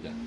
Yeah.